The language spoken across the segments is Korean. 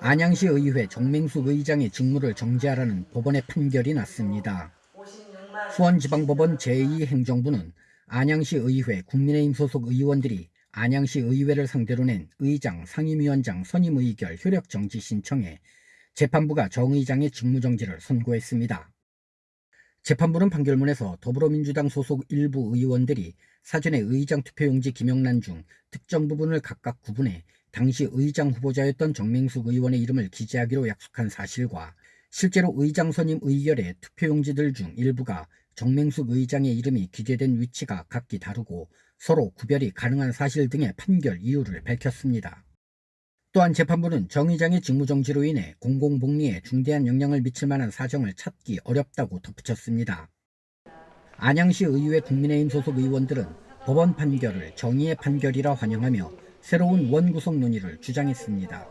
안양시 의회 정맹숙 의장의 직무를 정지하라는 법원의 판결이 났습니다. 수원지방법원 제2행정부는 안양시 의회 국민의힘 소속 의원들이 안양시 의회를 상대로 낸 의장, 상임위원장 선임 의결 효력 정지 신청에 재판부가 정 의장의 직무 정지를 선고했습니다. 재판부는 판결문에서 더불어민주당 소속 일부 의원들이 사전에 의장 투표용지 김영란 중 특정 부분을 각각 구분해 당시 의장 후보자였던 정맹숙 의원의 이름을 기재하기로 약속한 사실과 실제로 의장 선임 의결의 투표용지들 중 일부가 정맹숙 의장의 이름이 기재된 위치가 각기 다르고 서로 구별이 가능한 사실 등의 판결 이유를 밝혔습니다. 또한 재판부는 정 의장의 직무정지로 인해 공공복리에 중대한 영향을 미칠 만한 사정을 찾기 어렵다고 덧붙였습니다. 안양시 의회 국민의힘 소속 의원들은 법원 판결을 정의의 판결이라 환영하며 새로운 원구성 논의를 주장했습니다.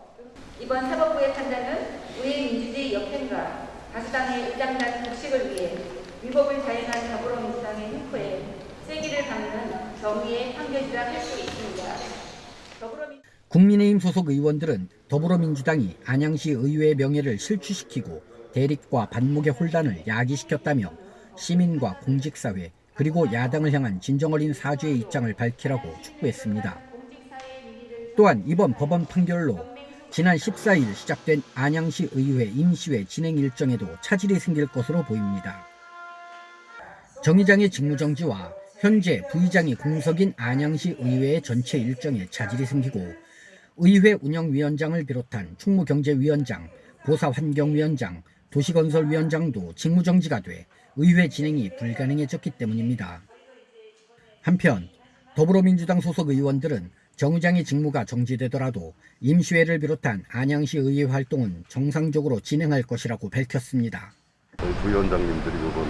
이번 사법부의 판단은 우리 민주주의 역행과 다수당의 의장단 독식을 위해 위법을 자행한 더불어민주당의 횡포에 세기를 박는 정의의 판결이라 할 수 있습니다. 더불어민... 국민의힘 소속 의원들은 더불어민주당이 안양시 의회의 명예를 실추시키고 대립과 반목의 혼란을 야기시켰다며 시민과 공직사회 그리고 야당을 향한 진정어린 사죄의 입장을 밝히라고 촉구했습니다. 또한 이번 법원 판결로 지난 14일 시작된 안양시 의회 임시회 진행 일정에도 차질이 생길 것으로 보입니다. 정 의장의 직무정지와 현재 부의장이 공석인 안양시 의회의 전체 일정에 차질이 생기고 의회 운영위원장을 비롯한 충무경제위원장, 보사환경위원장, 도시건설위원장도 직무정지가 돼 의회 진행이 불가능해졌기 때문입니다. 한편 더불어민주당 소속 의원들은 정 의장의 직무가 정지되더라도 임시회를 비롯한 안양시 의회 활동은 정상적으로 진행할 것이라고 밝혔습니다. 부위원장님들이 이번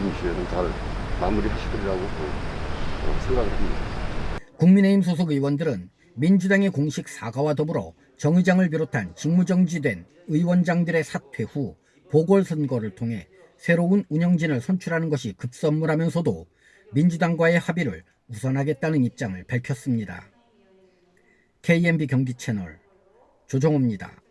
임시회는 잘 마무리하시리라고 생각을 합니다. 국민의힘 소속 의원들은 민주당의 공식 사과와 더불어 정 의장을 비롯한 직무정지된 의원장들의 사퇴 후 보궐선거를 통해 새로운 운영진을 선출하는 것이 급선무라면서도 민주당과의 합의를 우선하겠다는 입장을 밝혔습니다. KMB 경기 채널 조정호입니다.